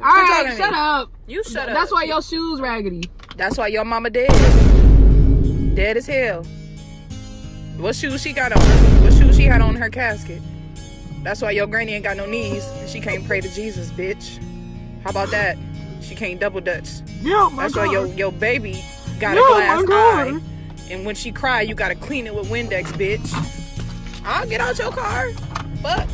All right, shut up. You shut up. That's why your shoes raggedy. That's why your mama dead. Dead as hell. What shoes she got on? What shoes she had on her casket? That's why your granny ain't got no knees she can't pray to Jesus, bitch. How about that? She can't double dutch. Yeah, my That's why your your baby got Yeah, a glass eye. And when she cry, you gotta clean it with Windex, bitch. I'll get out your car. Fuck.